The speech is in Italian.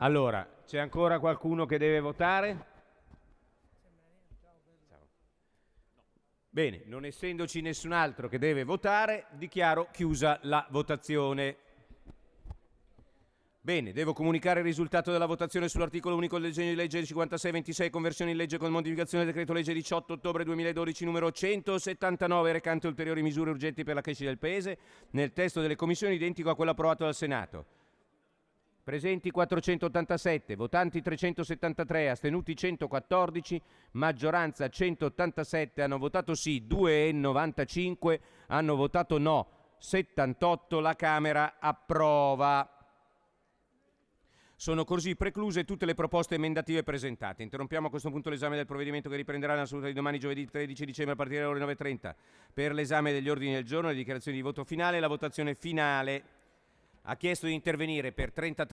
Allora, c'è ancora qualcuno che deve votare? Bene, non essendoci nessun altro che deve votare, dichiaro chiusa la votazione. Bene, devo comunicare il risultato della votazione sull'articolo unico del disegno di legge 5626, conversione in legge con modificazione del decreto legge 18 ottobre 2012 numero 179, recante ulteriori misure urgenti per la crescita del Paese, nel testo delle commissioni identico a quello approvato dal Senato. Presenti 487, votanti 373, astenuti 114, maggioranza 187, hanno votato sì 2,95, hanno votato no 78, la Camera approva. Sono così precluse tutte le proposte emendative presentate. Interrompiamo a questo punto l'esame del provvedimento che riprenderà nella seduta di domani giovedì 13 dicembre a partire dalle ore 9.30 per l'esame degli ordini del giorno, le dichiarazioni di voto finale e la votazione finale. Ha chiesto di intervenire per 33